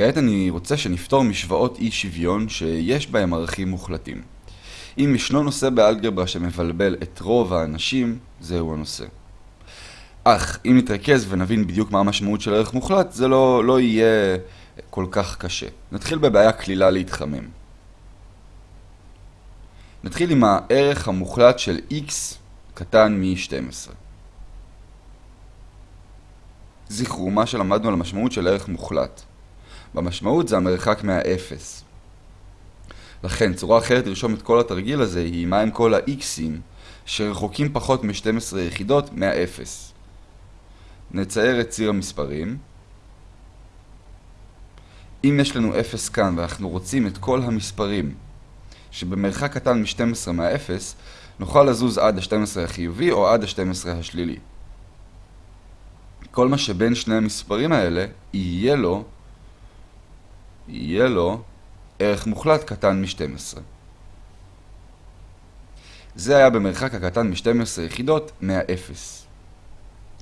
כעת אני רוצה שנפתור משוואות אי שוויון שיש בהם ערכים מוחלטים. אם ישנו נושא באלגברה שמבלבל את רוב האנשים, זהו הנושא. אך אם נתרכז ונבין בדיוק מה המשמעות של ערך מוחלט, זה לא, לא יהיה כל כך קשה. נתחיל בבעיה כלילה להתחמם. נתחיל עם הערך המוחלט של x קטן מ-12. זכרו מה שלמדנו על המשמעות של ערך מוחלט. במשמעות זה המרחק מהאפס. לכן, צורה אחרת לרשום את כל התרגיל הזה היא מה עם כל ה-x'ים שרחוקים פחות מ-12 יחידות מהאפס. נצייר את ציר המספרים. אם יש לנו 0 כאן ואנחנו רוצים את כל המספרים שבמרחק קטן מ-12 מהאפס, נוכל לזוז עד ה-12 החיובי או עד ה-12 השלילי. כל מה שבין שני המספרים האלה יהיה לו, יהיה לו ערך מוחלט קטן מ-12. זה היה במרחק הקטן מ-12 יחידות מהאפס.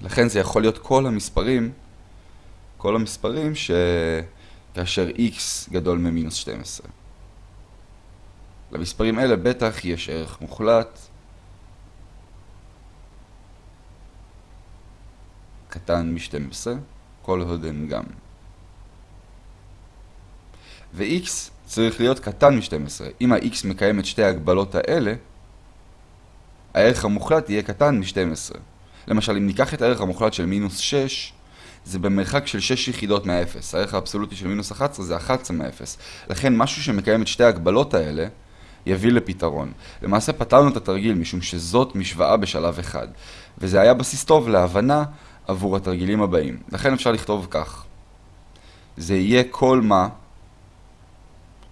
לכן זה יכול להיות כל המספרים, כל המספרים שכאשר x גדול ממינוס 12. למספרים אלה בטח יש ערך מוחלט קטן מ-12, כל עוד הם גם. ו-x צריך להיות קטן מ-12. אם ה-x מקיים את שתי ההגבלות האלה, הערך המוחלט יהיה קטן מ-12. למשל, אם ניקח את הערך המוחלט של מינוס 6, זה במרחק של 6 יחידות מהאפס. הערך האבסולוטי של מינוס 11 זה 11 מהאפס. לכן משהו שמקיים את שתי ההגבלות האלה, יביא לפתרון. למעשה פתרנו את התרגיל משום שזאת משוואה בשלב אחד, וזה היה בסיס טוב להבנה עבור התרגילים הבאים. לכן אפשר לכתוב כך. זה יהיה כל מה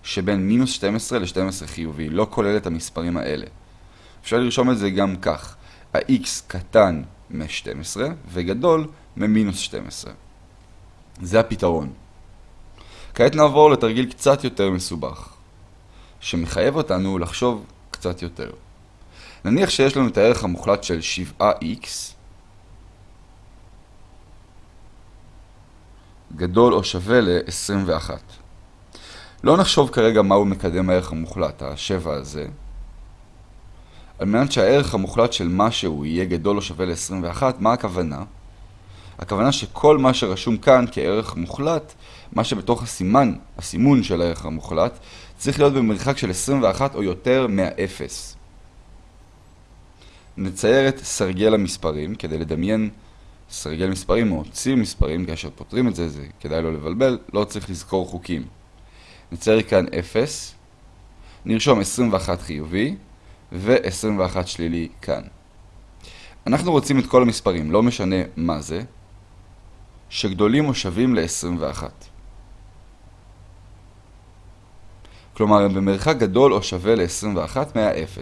שבין מינוס 12 ל-12 חיובי, לא כולל את המספרים האלה. אפשר לרשום את זה גם כך, ה-x קטן מ-12 וגדול ממינוס 12. זה הפתרון. כעת נעבור לתרגיל קצת יותר מסובך, שמחייב אותנו לחשוב קצת יותר. נניח שיש לנו את הערך המוחלט של 7x גדול או שווה ל-21. לא נחשוב כרגע מהו מקדם הערך המוחלט, ה-7 הזה. על מנת שהערך המוחלט של משהו יהיה גדול או שווה ל-21, מה הכוונה? הכוונה שכל מה שרשום כאן כערך מוחלט, מה שבתוך הסימן, הסימון של הערך המוחלט, צריך להיות במרחק של 21 או יותר מהאפס. נצייר את סרגל המספרים כדי לדמיין סרגל מספרים או ציר מספרים, כאשר פותרים את זה, זה כדאי לא לבלבל, לא צריך לזכור חוקים. נצייר כאן 0, נרשום 21 חיובי ו-21 שלילי כאן. אנחנו רוצים את כל המספרים, לא משנה מה זה, שגדולים או שווים ל-21. כלומר, הם במרחק גדול או שווה ל-21 מה-0.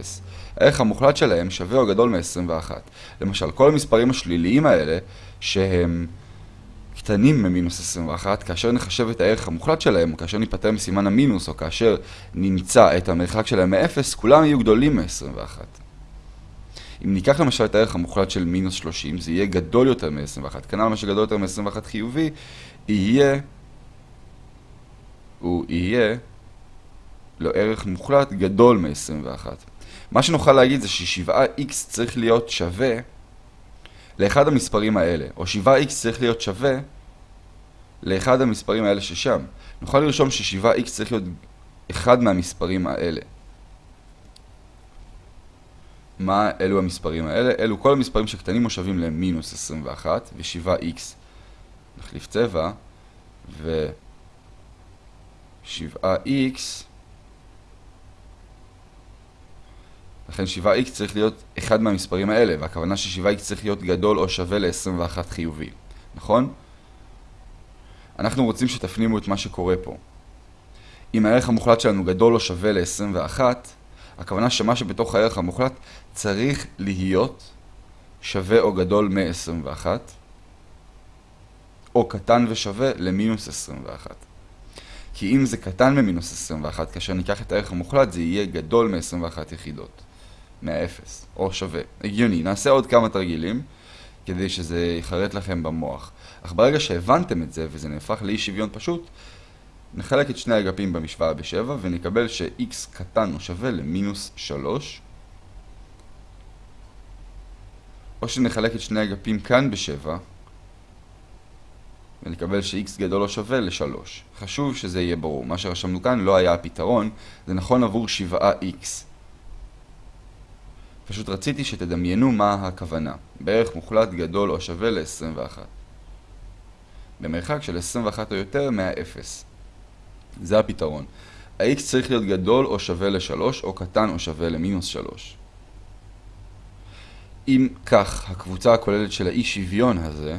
הערך המוחלט שלהם שווה או גדול מ-21. למשל, כל המספרים השליליים האלה, שהם קטנים ממינוס 21, כאשר נחשב את הערך המוחלט שלהם, או כאשר ניפטר מסימן המינוס, או כאשר נמצא את המרחק שלהם מ-0, כולם יהיו גדולים מ-21. אם ניקח למשל את הערך המוחלט של מינוס 30, זה יהיה גדול יותר מ-21. כנ"ל מה שגדול יותר מ-21 חיובי, יהיה, הוא יהיה לו ערך מוחלט גדול מ-21. מה שנוכל להגיד זה ש-7x צריך להיות שווה לאחד המספרים האלה, או 7x צריך להיות שווה לאחד המספרים האלה ששם. נוכל לרשום ש-7x צריך להיות אחד מהמספרים האלה. מה אלו המספרים האלה? אלו כל המספרים שקטנים או שווים למינוס 21, ו-7x נחליף צבע, ו-7x לכן 7x צריך להיות אחד מהמספרים האלה, והכוונה ש-7x צריך להיות גדול או שווה ל-21 חיובי, נכון? אנחנו רוצים שתפנימו את מה שקורה פה. אם הערך המוחלט שלנו גדול או שווה ל-21, הכוונה שמה שבתוך הערך המוחלט צריך להיות שווה או גדול מ-21, או קטן ושווה למינוס 21. כי אם זה קטן ממינוס 21, כאשר ניקח את הערך המוחלט, זה יהיה גדול מ-21 יחידות. מהאפס, או שווה. הגיוני. נעשה עוד כמה תרגילים, כדי שזה יחרט לכם במוח. אך ברגע שהבנתם את זה, וזה נהפך לאי שוויון פשוט, נחלק את שני האגפים במשוואה ב-7 ונקבל ש-x קטן או שווה למינוס 3 או שנחלק את שני האגפים כאן ב-7 ונקבל ש-x גדול או שווה ל-3. חשוב שזה יהיה ברור. מה שרשמנו כאן לא היה הפתרון, זה נכון עבור 7x. פשוט רציתי שתדמיינו מה הכוונה. בערך מוחלט גדול או שווה ל-21. במרחק של 21 או יותר מה-0. זה הפתרון. ה-x צריך להיות גדול או שווה ל-3 או קטן או שווה למינוס 3. אם כך, הקבוצה הכוללת של האי שוויון הזה,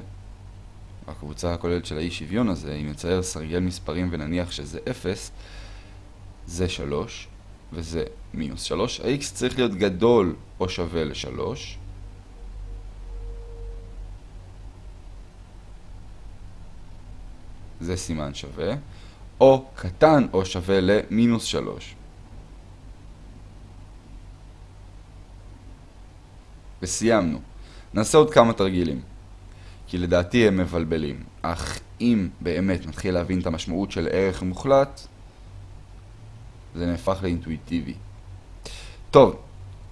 הקבוצה הכוללת של האי שוויון הזה, אם נצייר סרגל מספרים ונניח שזה 0, זה 3 וזה מינוס 3. ה-x צריך להיות גדול או שווה ל-3. זה סימן שווה. או קטן או שווה למינוס 3. וסיימנו. נעשה עוד כמה תרגילים. כי לדעתי הם מבלבלים. אך אם באמת נתחיל להבין את המשמעות של ערך מוחלט, זה נהפך לאינטואיטיבי. טוב,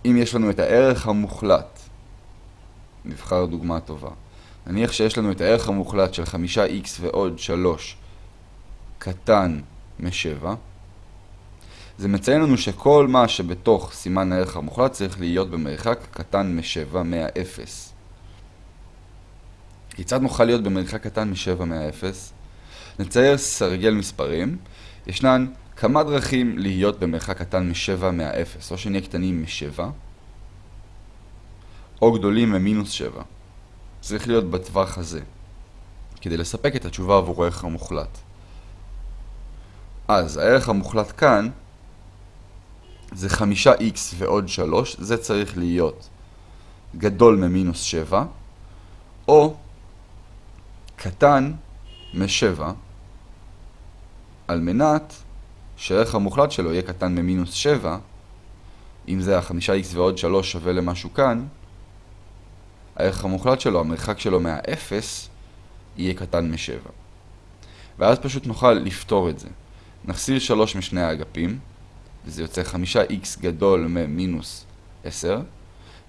אם יש לנו את הערך המוחלט, נבחר דוגמה טובה. נניח שיש לנו את הערך המוחלט של 5x ועוד 3 קטן מ-7, זה מציין לנו שכל מה שבתוך סימן הערך המוחלט צריך להיות במרחק קטן מ-7 מה-0. כיצד נוכל להיות במרחק קטן מ-7 מה-0? נצייר סרגל מספרים. ישנן כמה דרכים להיות במרחק קטן מ-7 מה-0, או שנהיה קטנים מ-7, או גדולים ממינוס 7. צריך להיות בטווח הזה, כדי לספק את התשובה עבור הערך המוחלט. אז הערך המוחלט כאן זה 5x ועוד 3, זה צריך להיות גדול ממינוס 7, או קטן מ-7, על מנת שהערך המוחלט שלו יהיה קטן ממינוס 7, אם זה ה-5x ועוד 3 שווה למשהו כאן, הערך המוחלט שלו, המרחק שלו מה-0, יהיה קטן מ-7. ואז פשוט נוכל לפתור את זה. נחסיר 3 משני האגפים, וזה יוצא 5x גדול ממינוס 10.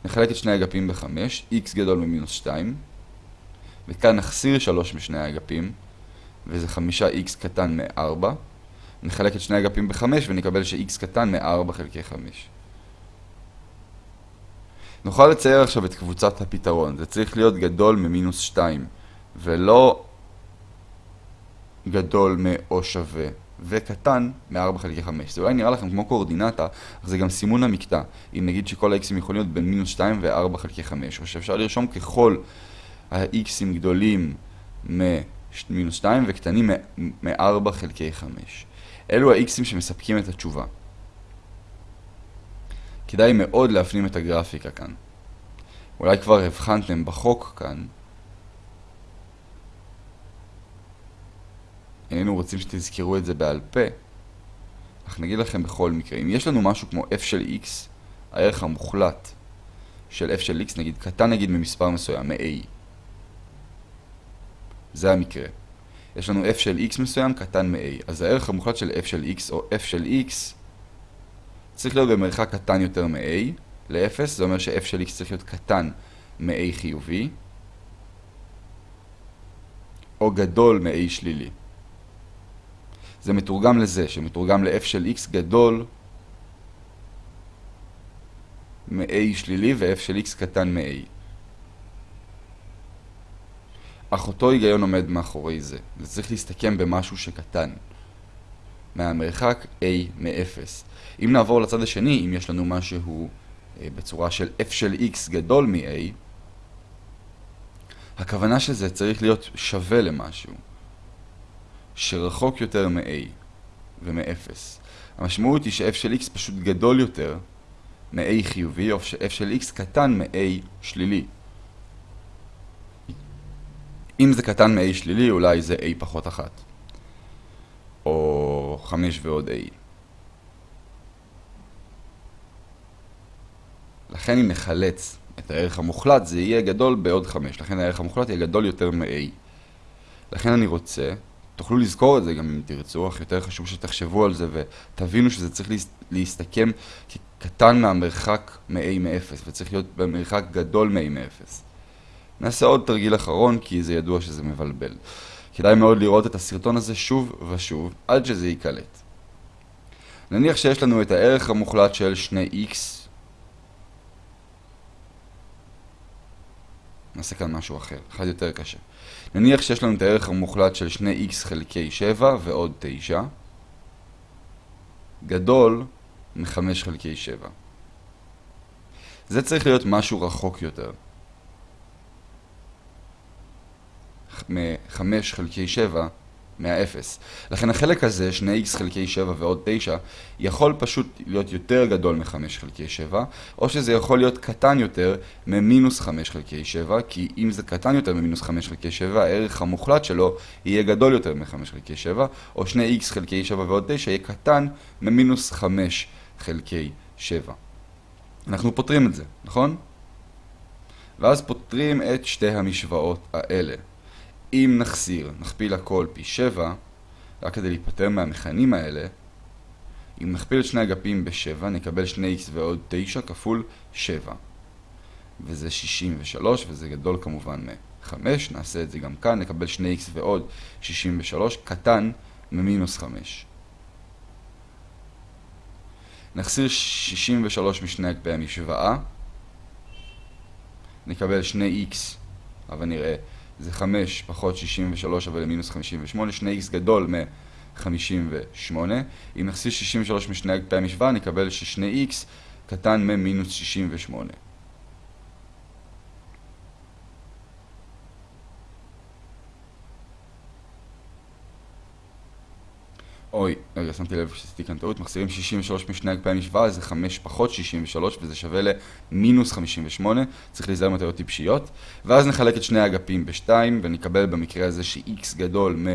נחלק את שני האגפים ב-5, x גדול ממינוס 2. וכאן נחסיר 3 משני האגפים, וזה 5x קטן מ-4. נחלק את שני האגפים ב-5 ונקבל ש-x קטן מ-4 חלקי 5. נוכל לצייר עכשיו את קבוצת הפתרון. זה צריך להיות גדול ממינוס 2, ולא גדול מ-או שווה. וקטן מ-4 חלקי 5. זה אולי נראה לכם כמו קואורדינטה, אך זה גם סימון המקטע. אם נגיד שכל ה-x'ים יכולים להיות בין מינוס 2 ו-4 חלקי 5, או שאפשר לרשום ככל ה-x'ים גדולים מ-2 וקטנים מ-4 חלקי 5. אלו ה-x'ים שמספקים את התשובה. כדאי מאוד להפנים את הגרפיקה כאן. אולי כבר הבחנתם בחוק כאן, איננו רוצים שתזכרו את זה בעל פה, אך נגיד לכם בכל מקרה, אם יש לנו משהו כמו f של x, הערך המוחלט של f של x, נגיד קטן נגיד ממספר מסוים, מ-a. זה המקרה. יש לנו f של x מסוים קטן מ-a, אז הערך המוחלט של f של x או f של x צריך להיות במרחק קטן יותר מ-a ל-0, זה אומר ש-f של x צריך להיות קטן מ-a חיובי, או גדול מ-a שלילי. זה מתורגם לזה, שמתורגם ל-f של x גדול מ-a שלילי ו-f של x קטן מ-a. אך אותו היגיון עומד מאחורי זה. זה צריך להסתכם במשהו שקטן. מהמרחק a מ-0. אם נעבור לצד השני, אם יש לנו משהו אה, בצורה של f של x גדול מ-a, הכוונה של זה צריך להיות שווה למשהו. שרחוק יותר מ-a ומ-0. המשמעות היא ש-f של x פשוט גדול יותר מ-a חיובי, או ש-f של x קטן מ-a שלילי. אם זה קטן מ-a שלילי, אולי זה a פחות 1. או 5 ועוד a. לכן אם נחלץ את הערך המוחלט, זה יהיה גדול בעוד 5. לכן הערך המוחלט יהיה גדול יותר מ-a. לכן אני רוצה תוכלו לזכור את זה גם אם תרצו, אך יותר חשוב שתחשבו על זה ותבינו שזה צריך להסתכם כקטן מהמרחק מ-a מ-0 וצריך להיות במרחק גדול מ-a מ-0. נעשה עוד תרגיל אחרון כי זה ידוע שזה מבלבל. כדאי מאוד לראות את הסרטון הזה שוב ושוב עד שזה ייקלט. נניח שיש לנו את הערך המוחלט של 2x נעשה כאן משהו אחר, אחד יותר קשה. נניח שיש לנו את הערך המוחלט של 2x חלקי 7 ועוד 9 גדול מ-5 חלקי 7. זה צריך להיות משהו רחוק יותר. מ-5 חלקי 7 מהאפס. לכן החלק הזה, 2x חלקי 7 ועוד 9, יכול פשוט להיות יותר גדול מ-5 חלקי 7, או שזה יכול להיות קטן יותר ממינוס 5 חלקי 7, כי אם זה קטן יותר ממינוס 5 חלקי 7, הערך המוחלט שלו יהיה גדול יותר מ-5 חלקי 7, או 2x חלקי 7 ועוד 9 יהיה קטן ממינוס 5 חלקי 7. אנחנו פותרים את זה, נכון? ואז פותרים את שתי המשוואות האלה. אם נחסיר, נכפיל הכל פי 7, רק כדי להיפטר מהמכנים האלה, אם נכפיל את שני אגפים ב-7, נקבל 2x ועוד 9 כפול 7. וזה 63, וזה גדול כמובן מ-5, נעשה את זה גם כאן, נקבל 2x ועוד 63, קטן ממינוס 5. נחסיר 63 משני אגפי המשוואה, נקבל 2x, אבל נראה זה 5 פחות 63 אבל למינוס 58, 2x גדול מ-58. אם נחסיר 63 משני אגפי המשוואה, נקבל ש-2x קטן ממינוס 68. רגע, שמתי לב שעשיתי כאן טעות, מחסירים 63 משני אגפי המשוואה, זה 5 פחות 63, וזה שווה למינוס 58, צריך להיזהר מטעויות טיפשיות, ואז נחלק את שני האגפים ב-2, ונקבל במקרה הזה ש-x גדול מ...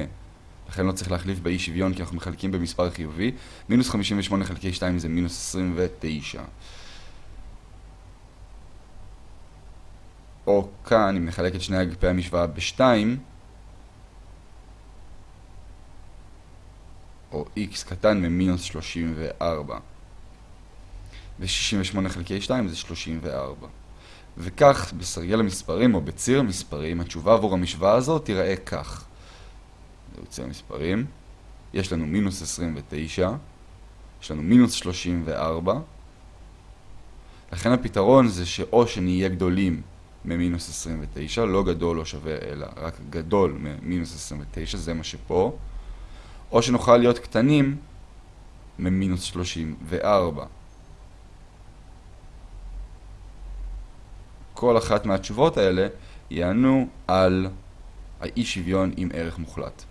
לכן לא צריך להחליף באי שוויון, כי אנחנו מחלקים במספר חיובי, מינוס 58 חלקי 2 זה מינוס 29. או כאן, אם נחלק את שני אגפי המשוואה ב-2, או x קטן ממינוס 34. ו-68 חלקי 2 זה 34. וכך, בסרגל המספרים או בציר המספרים, התשובה עבור המשוואה הזאת תיראה כך. זהו ציר המספרים. יש לנו מינוס 29, יש לנו מינוס 34. לכן הפתרון זה שאו שנהיה גדולים ממינוס 29, לא גדול או שווה אלא רק גדול ממינוס 29, זה מה שפה. או שנוכל להיות קטנים ממינוס 34. כל אחת מהתשובות האלה יענו על האי שוויון עם ערך מוחלט.